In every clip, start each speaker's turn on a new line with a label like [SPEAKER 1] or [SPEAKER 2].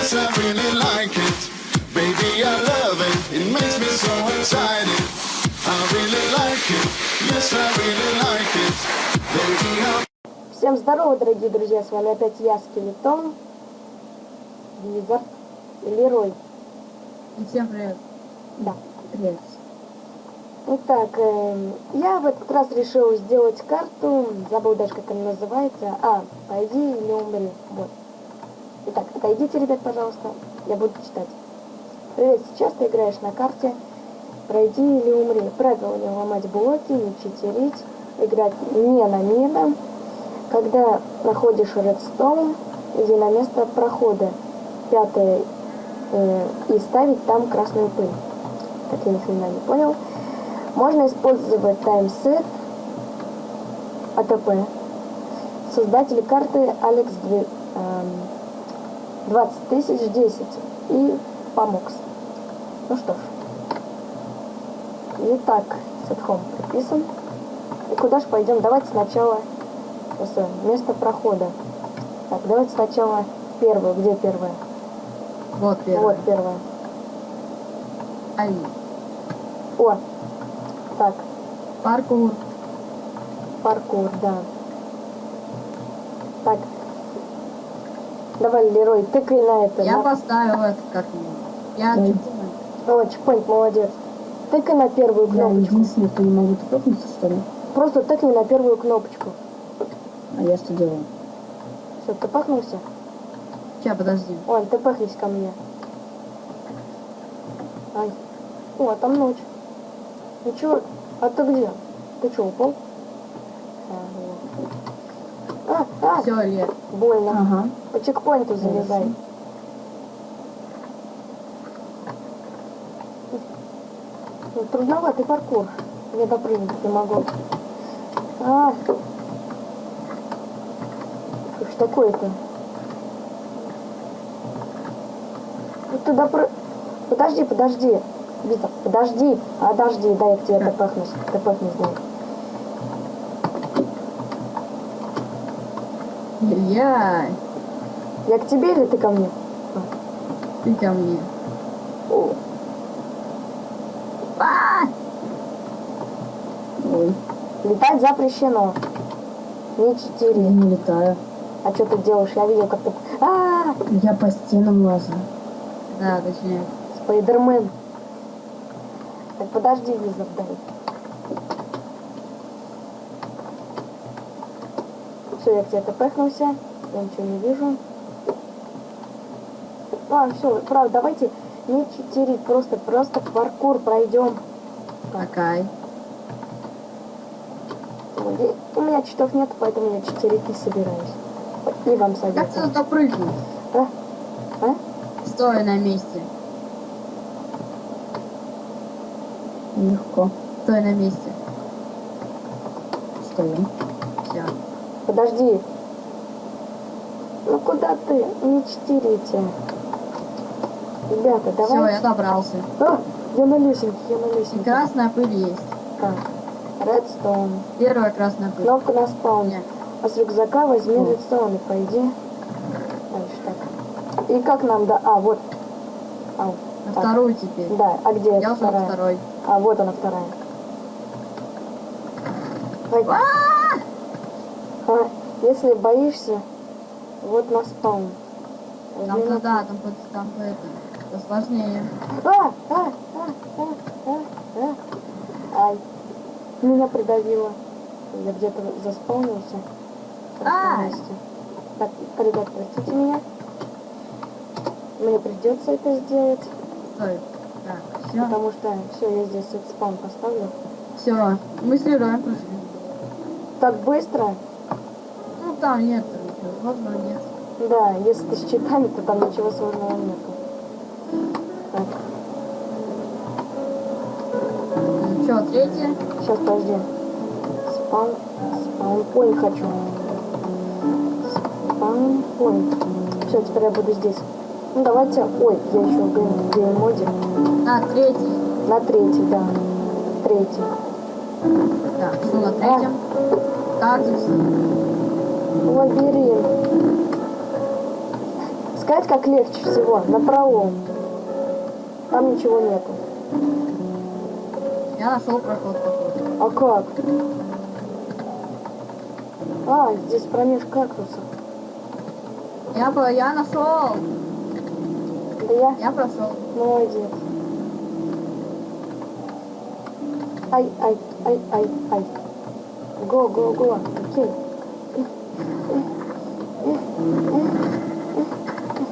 [SPEAKER 1] Yes, I really like it. Baby, I love it. It makes me so excited. I really like it. Yes, I really like it. Baby, I
[SPEAKER 2] Всем здорово, дорогие друзья, с вами опять я, Скелетон, Визард и Лерой.
[SPEAKER 3] И всем привет.
[SPEAKER 2] Да.
[SPEAKER 3] Привет.
[SPEAKER 2] Итак, эм, я в этот раз решил сделать карту, забыл даже, как она называется. А, пойди или умри. Вот. Итак, отойдите, ребят, пожалуйста, я буду читать. Привет, сейчас ты играешь на карте «Пройди или умри». Правило не ломать блоки, не читерить, играть не на мидом. Когда находишь редстоун, иди на место прохода. Пятое. э, и ставить там красную пыль. Так я ни хрена не понял. Можно использовать таймсет, АТП. Создатель карты Алекс Две- эм, 20 тысяч 10 и Памокс. Ну что ж. Итак, сетхом приписан. И куда же пойдем? Давайте сначала просто место прохода. Так, давайте сначала первое. Где первое?
[SPEAKER 3] Вот первый.
[SPEAKER 2] Вот первое.
[SPEAKER 3] Ай.
[SPEAKER 2] О! Так,
[SPEAKER 3] Паркур.
[SPEAKER 2] паркур, да. Так. Давай, Лерой, тыкай на это.
[SPEAKER 3] Я
[SPEAKER 2] на-
[SPEAKER 3] поставил это как его. Я
[SPEAKER 4] Да.
[SPEAKER 3] чекпоинт.
[SPEAKER 2] О, чекпоинт, молодец. Тыкай на первую
[SPEAKER 4] Я
[SPEAKER 2] кнопочку.
[SPEAKER 4] единственный, кто не могу топнуться, что ли?
[SPEAKER 2] Просто тыкни на первую кнопочку.
[SPEAKER 4] А я что делаю?
[SPEAKER 2] Все, ты пахнулся?
[SPEAKER 3] Сейчас, подожди.
[SPEAKER 2] Ой, ты пахнись ко мне. Ай. О, там ночь. Ну чё? А ты где? Ты чё, упал? А, а,
[SPEAKER 3] Все, Лер.
[SPEAKER 2] больно.
[SPEAKER 4] Ага.
[SPEAKER 2] По чекпоинту залезай. Ну, трудноватый паркур. Я допрыгнуть не могу. А. Что такое-то? Ну ты допры... Подожди, подожди. Вита, подожди. А, подожди, дай я тебе допахнусь. Допахнусь, дай.
[SPEAKER 3] Я.
[SPEAKER 2] Я к тебе или ты ко мне?
[SPEAKER 3] Ты ко мне.
[SPEAKER 2] О,
[SPEAKER 3] А!
[SPEAKER 4] Ой,
[SPEAKER 2] летать запрещено. Не
[SPEAKER 4] я
[SPEAKER 2] читери.
[SPEAKER 4] не летаю.
[SPEAKER 2] А что ты делаешь? Я видел, как ты... А,
[SPEAKER 4] Я по стенам лазаю.
[SPEAKER 3] Да, точнее.
[SPEAKER 2] Спайдермен. Так подожди, визор, дай. Все, я к тебе тпхнулся. Я ничего не вижу. Ладно, все, правда, давайте не читерить, просто, просто паркур пройдем.
[SPEAKER 3] Такай.
[SPEAKER 2] У меня читов нет, поэтому я читерить не собираюсь. И вам
[SPEAKER 3] Как ты
[SPEAKER 2] советую.
[SPEAKER 3] туда прыгнул?
[SPEAKER 2] А? А?
[SPEAKER 3] Стой на месте.
[SPEAKER 4] Легко.
[SPEAKER 3] Стой на месте.
[SPEAKER 4] Стою.
[SPEAKER 3] Все.
[SPEAKER 2] Подожди. Ну куда ты? Не читерите. Ребята,
[SPEAKER 3] Все,
[SPEAKER 2] давай.
[SPEAKER 3] я добрался.
[SPEAKER 2] А, я на лесенке, я на
[SPEAKER 3] И
[SPEAKER 2] лесенке.
[SPEAKER 3] красная пыль есть.
[SPEAKER 2] Так, редстоун.
[SPEAKER 3] Первая красная пыль.
[SPEAKER 2] Кнопка на спауне. А с рюкзака возьми
[SPEAKER 4] О.
[SPEAKER 2] редстоун и пойди. Дальше так. И как нам да? А, вот. Ау.
[SPEAKER 3] На
[SPEAKER 2] Так.
[SPEAKER 3] вторую теперь.
[SPEAKER 2] Да, а где
[SPEAKER 3] Я
[SPEAKER 2] вторая?
[SPEAKER 3] второй.
[SPEAKER 2] А, вот она вторая. Ой. А, если боишься, вот на спаун.
[SPEAKER 3] Там
[SPEAKER 2] на-
[SPEAKER 3] туда, там, там по это. Это сложнее.
[SPEAKER 2] А, а, а, а, а, а. Ай, меня придавило. Я где-то заспаунился. месте. Так, ребят, простите меня. Мне придется это сделать,
[SPEAKER 3] Стой. Так, все.
[SPEAKER 2] потому что все, я здесь этот спаун поставлю.
[SPEAKER 3] Все. Мы с Лероем.
[SPEAKER 2] Так быстро?
[SPEAKER 3] Там нет ничего сложного нет.
[SPEAKER 2] Да, если ты с читами, то там ничего сложного нету. Так,
[SPEAKER 3] Ну что, третье?
[SPEAKER 2] сейчас подожди. Spawn, spawnpoint хочу. Spawnpoint. Все, теперь я буду здесь. Ну давайте, ой, я еще в game- game mode.
[SPEAKER 3] На, третий.
[SPEAKER 2] На третий, да. Третий.
[SPEAKER 3] Так, что на третьем? Кактус.
[SPEAKER 2] Лабиринт. сказать, как легче всего? На пролом. Там ничего нету.
[SPEAKER 3] Я нашел проход какой-то.
[SPEAKER 2] А как? А, здесь промеж кактусов.
[SPEAKER 3] Я, по- я нашел.
[SPEAKER 2] Да я
[SPEAKER 3] Я прошел.
[SPEAKER 2] молодец. Ай, ай, ай, ай, ай. Го, го, го. Окей.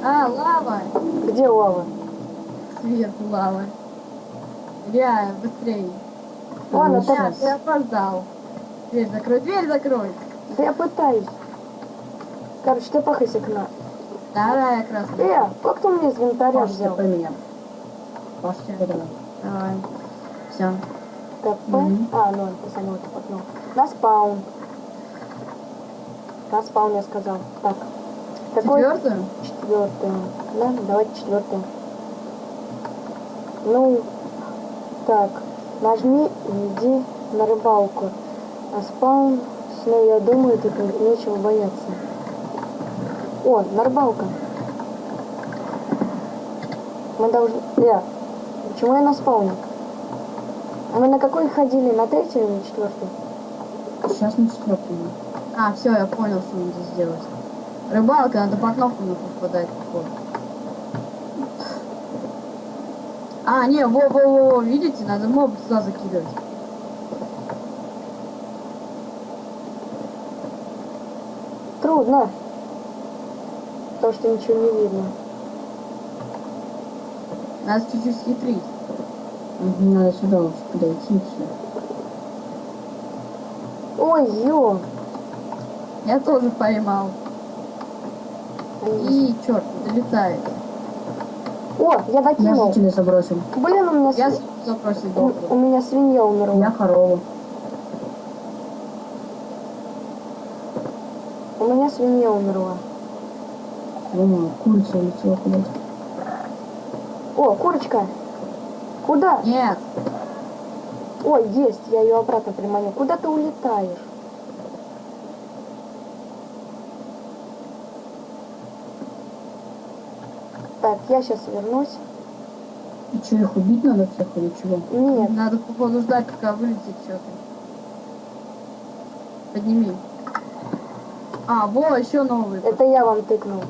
[SPEAKER 3] А, лава.
[SPEAKER 2] Где лава?
[SPEAKER 3] Сверху лава. Я быстрее.
[SPEAKER 2] Ладно,
[SPEAKER 4] Ну,
[SPEAKER 2] так,
[SPEAKER 3] Я, ты опоздал. Дверь закрой, дверь закрой.
[SPEAKER 2] да я пытаюсь. Короче, ты пахайся к нам.
[SPEAKER 3] Давай, красный.
[SPEAKER 2] Э, как ты мне из инвентаря
[SPEAKER 4] Паш,
[SPEAKER 2] взял?
[SPEAKER 4] ТП меня. Паш, ТП давай.
[SPEAKER 3] Все.
[SPEAKER 2] ТП?
[SPEAKER 4] Мгм.
[SPEAKER 2] А, ну, ты сама это потом. На спаун. Спаун я сказал. Так. Какой?
[SPEAKER 3] Четвертую?
[SPEAKER 2] Четвертую. Да, давайте четвертую. Ну, так. Нажми и иди на рыбалку. А спаун, ну, я думаю, тут нечего бояться. О, на рыбалку. Мы должны... Э, почему я на спауне? А мы на какой ходили? На третью или на четвертую?
[SPEAKER 4] Сейчас на четвертую.
[SPEAKER 3] А, все, я понял, что надо сделать. Рыбалка, надо по кнопкам попадать. Вот. А, не, во-во-во, видите, надо моб туда закидывать.
[SPEAKER 2] Трудно. Потому что ничего не видно.
[SPEAKER 3] Надо чуть-чуть хитрить.
[SPEAKER 4] Мгм, Надо сюда лучше подойти.
[SPEAKER 2] Ой, ё.
[SPEAKER 3] Я тоже поймал. И, черт, долетает.
[SPEAKER 2] О, я
[SPEAKER 4] Я
[SPEAKER 2] докинул.
[SPEAKER 4] жителей забросил.
[SPEAKER 2] Блин, у меня,
[SPEAKER 3] Я
[SPEAKER 2] сви-
[SPEAKER 3] запросил
[SPEAKER 2] у, у меня свинья умерла.
[SPEAKER 4] Я корову.
[SPEAKER 2] У меня свинья умерла.
[SPEAKER 4] Думаю, курица улетела куда-то.
[SPEAKER 2] О, курочка. Куда?
[SPEAKER 3] Нет,
[SPEAKER 2] Ой, есть, я ее обратно приманю. Куда ты улетаешь? Так, я сейчас вернусь.
[SPEAKER 4] И что, их убить надо всех или чего?
[SPEAKER 2] Нет,
[SPEAKER 3] надо походу ждать, пока вылетит что-то. Подними. А, во, еще новый.
[SPEAKER 2] это я вам тыкнул.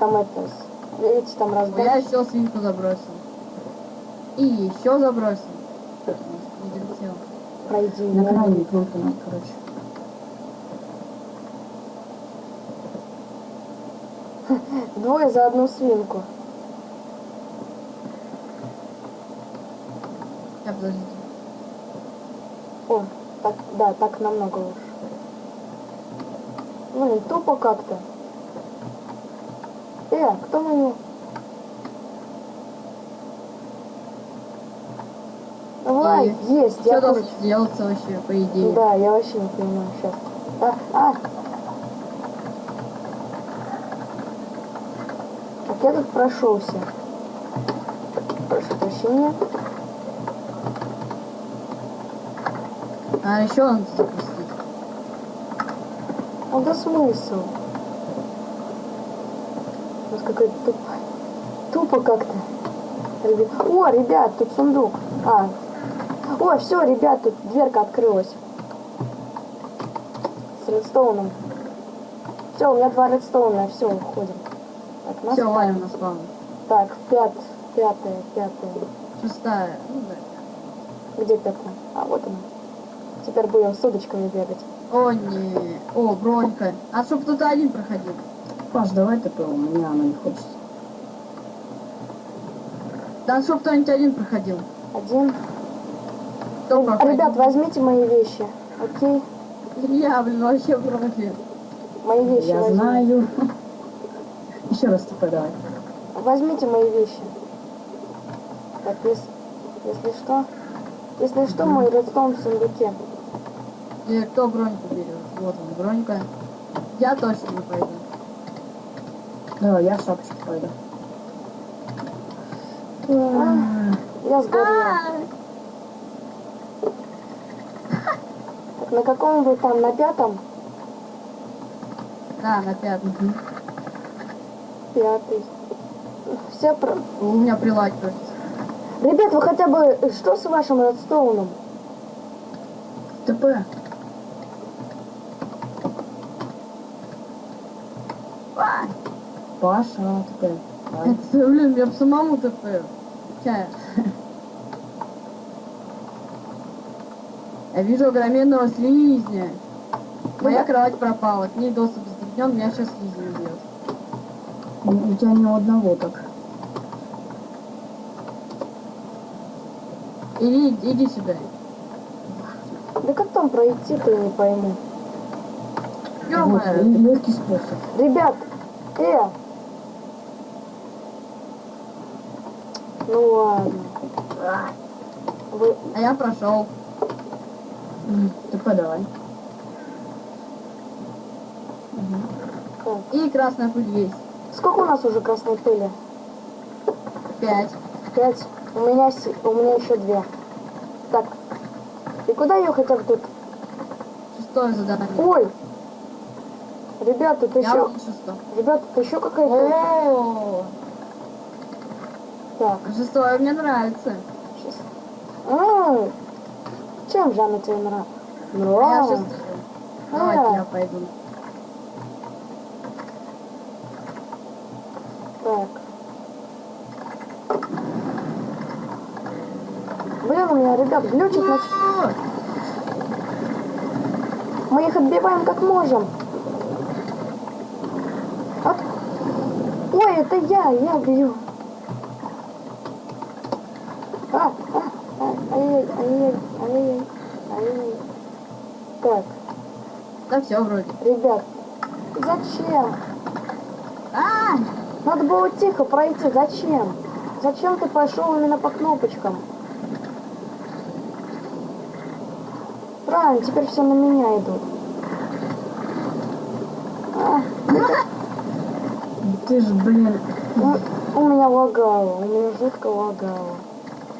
[SPEAKER 2] Там это, видите, там
[SPEAKER 3] Я
[SPEAKER 2] раздача.
[SPEAKER 3] еще свинку забросил. И еще забросил. Не долетел.
[SPEAKER 2] Пройди.
[SPEAKER 4] На
[SPEAKER 2] ну.
[SPEAKER 4] крайней кнопке надо, короче.
[SPEAKER 2] Двое за одну свинку.
[SPEAKER 3] Я подождите.
[SPEAKER 2] О, так, да, так намного лучше. Блин, тупо как-то. Э, кто мою? Давай,
[SPEAKER 3] И
[SPEAKER 2] есть,
[SPEAKER 3] Что
[SPEAKER 2] я
[SPEAKER 3] должен
[SPEAKER 2] курочка.
[SPEAKER 3] делаться вообще, по идее?
[SPEAKER 2] Да, я вообще не понимаю сейчас. А, а. Я тут прошелся. Прошу прощения.
[SPEAKER 3] А еще надо запустить.
[SPEAKER 2] Ну да смысл? У нас какой-то тупо, тупо как-то. О, ребят, тут сундук. А. О, все, ребят, тут дверка открылась. С редстоуном. Все, у меня два редстоуна, все, уходим. Так, нас
[SPEAKER 3] Все, валим на спаун.
[SPEAKER 2] Так, пят, пятая, пятая.
[SPEAKER 3] Шестая. Ну да.
[SPEAKER 2] Где пятая? А, вот она. Теперь будем с удочками бегать.
[SPEAKER 3] О, не. О, бронька. А чтоб кто-то один проходил.
[SPEAKER 4] Паш, давай ТП, у меня оно не хочется.
[SPEAKER 3] Да чтоб кто-нибудь один проходил.
[SPEAKER 2] Один.
[SPEAKER 3] Кто проходит?
[SPEAKER 2] Ребят, возьмите мои вещи. Окей?
[SPEAKER 3] Я, блин, вообще против.
[SPEAKER 2] Мои вещи
[SPEAKER 4] Я
[SPEAKER 2] возьмите.
[SPEAKER 4] знаю. Еще раз ТП давай.
[SPEAKER 2] Возьмите мои вещи. Так, если, если что... Если что, мой редстоун в сундуке.
[SPEAKER 3] И кто броньку берет? Вот он, бронька. Я точно не пойду.
[SPEAKER 4] Давай, я шапочку пойду.
[SPEAKER 2] А, я сгорел. Так, на каком вы там? На пятом?
[SPEAKER 3] Да, на пятом.
[SPEAKER 2] Пятый. Все про...
[SPEAKER 3] У меня кажется.
[SPEAKER 2] Ребят, вы хотя бы... Что с вашим редстоуном?
[SPEAKER 4] ТП. Паша, ТП.
[SPEAKER 3] Это, блин, я бы самому ТП. Чая. Я вижу огроменного слизня. Моя кровать пропала, к ней доступ затруднен, меня сейчас слизень убьет.
[SPEAKER 4] У тебя ни у одного так.
[SPEAKER 3] Иди, иди сюда.
[SPEAKER 2] Да как там пройти-то, не пойму.
[SPEAKER 4] Вот,
[SPEAKER 3] Ё-моё.
[SPEAKER 4] легкий способ.
[SPEAKER 2] Ребят, э! Ну ладно. Вы...
[SPEAKER 3] А я прошел.
[SPEAKER 4] М, ТП давай.
[SPEAKER 2] как?
[SPEAKER 3] И красная пыль есть.
[SPEAKER 2] Сколько у нас уже красной пыли?
[SPEAKER 3] Пять.
[SPEAKER 2] Пять. У меня, у меня еще две. Так. И куда ее хотя бы тут?
[SPEAKER 3] Шестое задание.
[SPEAKER 2] Ой! Ребят, тут
[SPEAKER 3] Я
[SPEAKER 2] еще...
[SPEAKER 3] вот шестое.
[SPEAKER 2] Ребят, тут еще какая-то...
[SPEAKER 3] О,
[SPEAKER 2] Так,
[SPEAKER 3] шестое мне нравится.
[SPEAKER 2] А, чем же она тебе нравится?
[SPEAKER 3] Я
[SPEAKER 2] Нравится.
[SPEAKER 3] Давайте я пойду.
[SPEAKER 2] Так. Ребят, глючит на... Мы их отбиваем как можем. От... Ой, это я, я бью. А, а, а, ай-яй, ай-яй, ай-яй, ай-яй. Так,
[SPEAKER 3] Да все вроде.
[SPEAKER 2] ребят, зачем?
[SPEAKER 3] А,
[SPEAKER 2] Надо было тихо пройти. Зачем? Зачем ты пошел именно по кнопочкам? Правильно, теперь все на меня идут. А,
[SPEAKER 4] Ты же, блин,
[SPEAKER 2] ну, у меня лагало, у меня жутко лагало.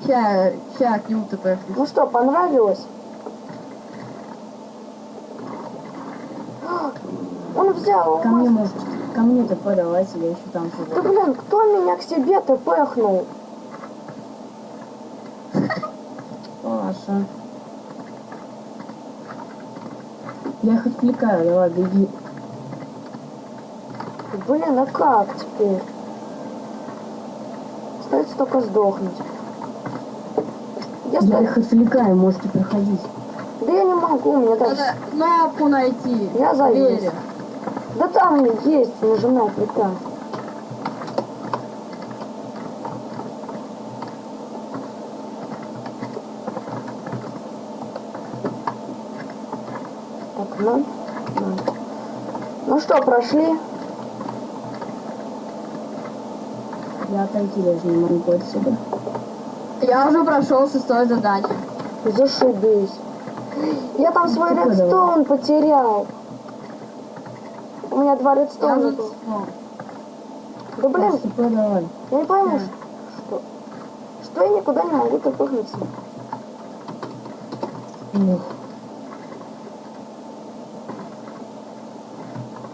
[SPEAKER 3] ща, ща к нему ТП.
[SPEAKER 2] Ну что, понравилось? Он взял
[SPEAKER 4] ко мне может, ко мне ТП давайте, я еще там
[SPEAKER 2] Да
[SPEAKER 4] живу.
[SPEAKER 2] блин, кто меня к себе-то пыхнул?
[SPEAKER 4] Паша. Я их отвлекаю, давай, беги.
[SPEAKER 2] Блин, а как теперь? Остается только сдохнуть. Если...
[SPEAKER 4] Я их отвлекаю, можете проходить.
[SPEAKER 2] Да я не могу, мне даже...
[SPEAKER 3] Надо кнопку найти.
[SPEAKER 2] Я завис. Да там есть, нажимай приказ. Так, ну, ну. Ну что, прошли?
[SPEAKER 4] Я отойти даже не могу отсюда.
[SPEAKER 3] Я уже прошел шестое задание.
[SPEAKER 2] Зашибись. Я там свой
[SPEAKER 4] Тихо
[SPEAKER 2] редстоун потерял. У меня два редстоуна Да блин, я не пойму,
[SPEAKER 3] Да.
[SPEAKER 2] что... Что я никуда не могу топыхнуться.
[SPEAKER 4] Ух,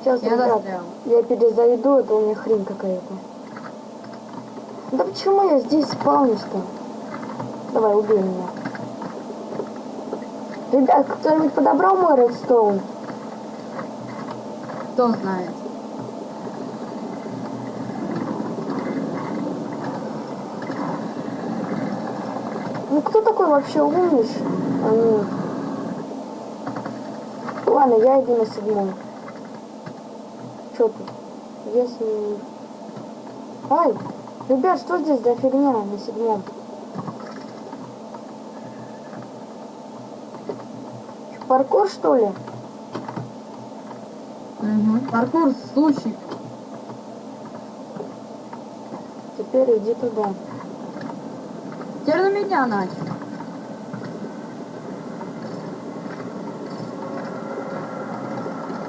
[SPEAKER 2] Сейчас,
[SPEAKER 3] я застрял.
[SPEAKER 2] я перезайду, это у меня хрень какая-то. Да почему я здесь спавнюсь-то? Давай, убей меня. Ребят, кто-нибудь подобрал мой редстоун?
[SPEAKER 3] Кто знает.
[SPEAKER 2] Ну кто такой вообще умниш? А, ну. Ладно, я иду на седьмой. Чё тут? Если... Ай! Ребят, что здесь за фигня на седьмом? Паркур что ли?
[SPEAKER 3] Угу. Паркур случай.
[SPEAKER 2] Теперь иди туда.
[SPEAKER 3] Теперь на меня начал.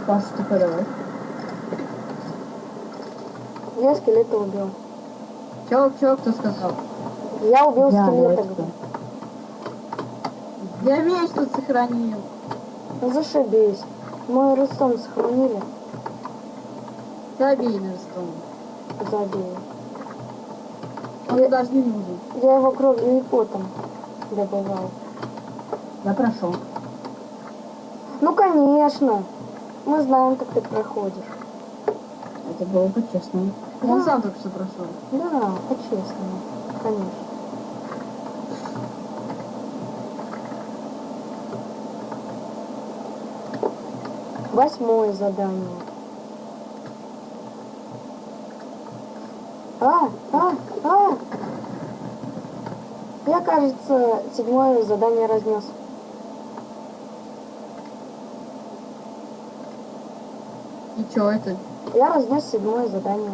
[SPEAKER 4] Паша, давай.
[SPEAKER 2] Я скелета убил.
[SPEAKER 3] Чё, чё, кто сказал?
[SPEAKER 2] Я убил
[SPEAKER 4] Я,
[SPEAKER 2] скелета. говорю.
[SPEAKER 3] Я меч тут сохранил.
[SPEAKER 2] Ну зашибись. Мой ростом сохранили.
[SPEAKER 3] Забей на стол.
[SPEAKER 2] забей.
[SPEAKER 3] Он
[SPEAKER 2] Я-
[SPEAKER 3] даже не нужен.
[SPEAKER 2] Я его кровью и потом добывал.
[SPEAKER 4] Я прошел.
[SPEAKER 2] Ну, конечно. Мы знаем, как ты проходишь.
[SPEAKER 4] Это было по-честному.
[SPEAKER 3] Он
[SPEAKER 2] Да.
[SPEAKER 3] сам только что прошел.
[SPEAKER 2] Да, по-честному. Конечно. Восьмое задание. А, а, а! Я, кажется, седьмое задание разнес.
[SPEAKER 3] И чё это?
[SPEAKER 2] Я разнес седьмое задание.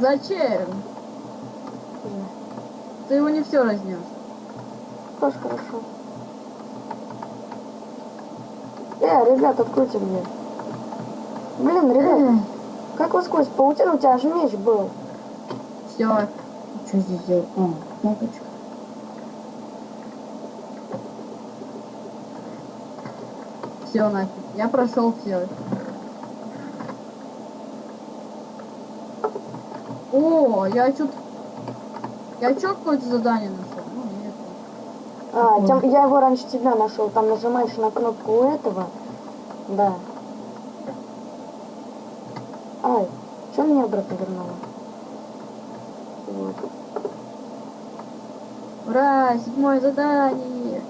[SPEAKER 3] Зачем?
[SPEAKER 2] Да.
[SPEAKER 3] Ты его не все разнес.
[SPEAKER 2] Тоже хорошо. Э, ребят, откройте мне. Блин, ребят, как вы сквозь паутину? У тебя же меч был.
[SPEAKER 3] Все.
[SPEAKER 4] Что здесь делать? А, кнопочка.
[SPEAKER 3] Все нафиг. Я прошел все. О, я что Я чё какое-то задание нашел? Ну нет.
[SPEAKER 2] А, тем- я его раньше тебя нашел. Там нажимаешь на кнопку у этого. Да. Ай, что меня обратно вернуло? Вот.
[SPEAKER 3] Ура, седьмое задание.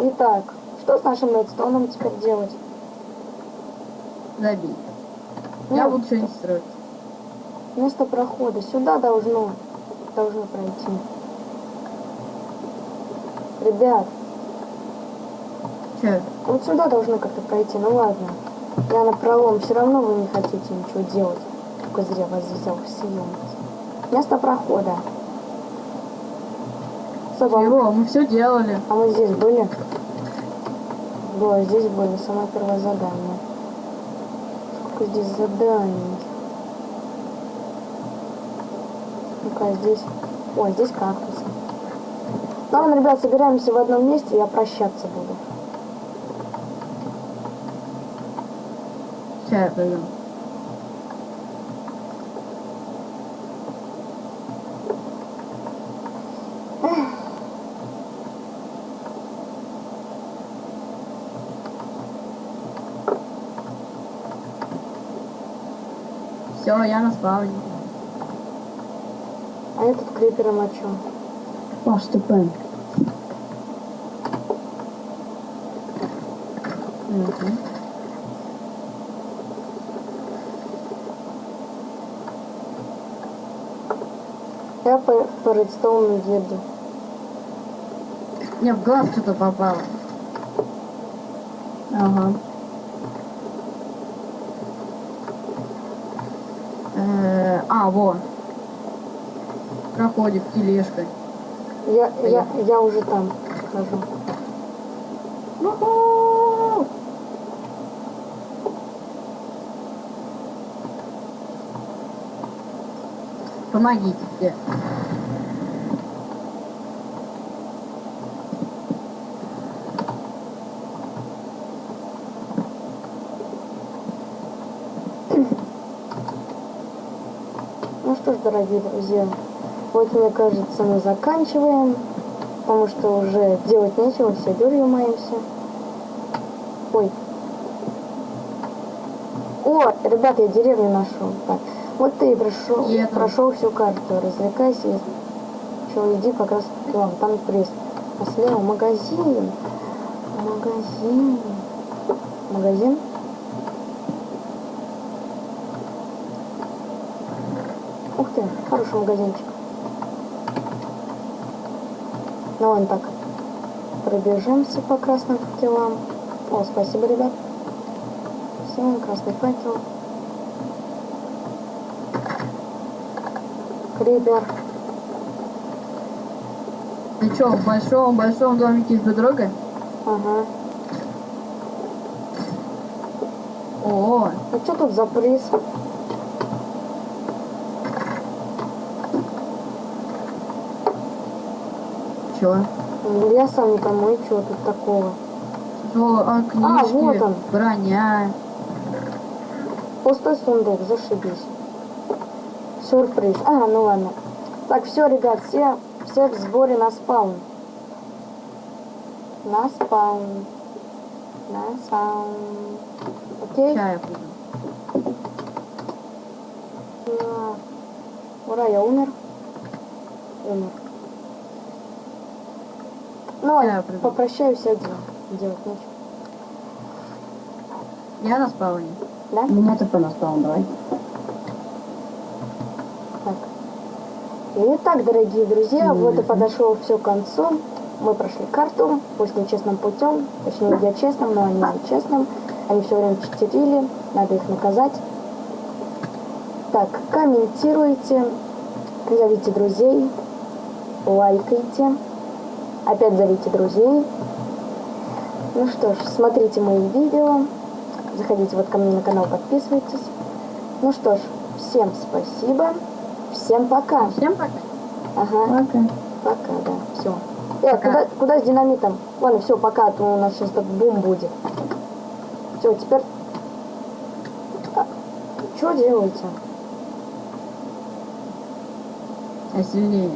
[SPEAKER 2] Итак, что с нашим редстоуном теперь делать?
[SPEAKER 3] Забей. Я
[SPEAKER 2] Ну,
[SPEAKER 3] буду что-нибудь строить.
[SPEAKER 2] Место прохода. Сюда должно, должно пройти. Ребят,
[SPEAKER 3] Че?
[SPEAKER 2] вот сюда должны как-то пройти. Ну ладно. Я на пролом. Все равно вы не хотите ничего делать. Только зря вас взял съемки. Место прохода. Соба,
[SPEAKER 3] Его, мы все делали.
[SPEAKER 2] а мы здесь были? Да, здесь были. Самое первое задание. Сколько здесь заданий? Ну-ка, здесь... Ой, здесь кактусы. Ладно, ребят, собираемся в одном месте, я прощаться буду.
[SPEAKER 3] Сейчас Все, я на спавне.
[SPEAKER 2] А я тут крипером о чем?
[SPEAKER 4] Паш, ты пен.
[SPEAKER 3] Мгм.
[SPEAKER 2] Я по, по редстоуну еду.
[SPEAKER 3] Мне в глаз что-то попало.
[SPEAKER 4] Ага.
[SPEAKER 3] Э, А, во. Проходит тележка.
[SPEAKER 2] Я, я, я уже там хожу.
[SPEAKER 3] Уху! Помогите все.
[SPEAKER 2] Что ж, дорогие друзья, вот мне кажется, мы заканчиваем, потому что уже делать нечего, все дурью маемся. Ой. О, ребята, я деревню нашел. Так, вот ты и прошел, прошел всю карту, развлекайся. Че, иди как раз к вам, там крест. А слева магазин. Магазин. Магазин? Ух ты, хороший магазинчик. Ну вон так. Пробежимся по красным факелам. О, спасибо, ребят. Все, красный факел. Крипер.
[SPEAKER 3] Ты что, в большом-большом домике с бедрогой?
[SPEAKER 2] Ага.
[SPEAKER 3] О,
[SPEAKER 2] Ну что тут за приз?
[SPEAKER 3] Чё?
[SPEAKER 2] Ну, Я сам не пойму, и тут такого.
[SPEAKER 3] О, а, книжки,
[SPEAKER 2] вот он.
[SPEAKER 3] броня.
[SPEAKER 2] Пустой сундук, зашибись. Сюрприз. А, ну ладно. Так, все, ребят, все, все в сборе на спаун. На спаун. На спаун. Окей?
[SPEAKER 3] Я приду.
[SPEAKER 2] На. Ура, я умер. Умер. Ну,
[SPEAKER 3] приду.
[SPEAKER 2] попрощаюсь один. Делать нечего.
[SPEAKER 3] Я на спауне.
[SPEAKER 2] Да?
[SPEAKER 4] Меня ТП на спаун, давай.
[SPEAKER 2] Так. Итак, дорогие друзья, вот и подошло все к концу. Мы прошли карту, пусть нечестным путем, точнее я честным, но они нечестным. Они все время читерили, надо их наказать. Так, комментируйте, зовите друзей, лайкайте, опять зовите друзей. Ну что ж, смотрите мои видео, заходите вот ко мне на канал, подписывайтесь. Ну что ж, всем спасибо, всем пока.
[SPEAKER 3] Всем пока.
[SPEAKER 2] Ага,
[SPEAKER 4] Пока.
[SPEAKER 2] пока, да, все. Э,
[SPEAKER 3] Пока.
[SPEAKER 2] куда, куда с динамитом? Ладно, все, пока, а то у нас сейчас тут бум будет. Все, теперь... что делаете?
[SPEAKER 3] А сильнее.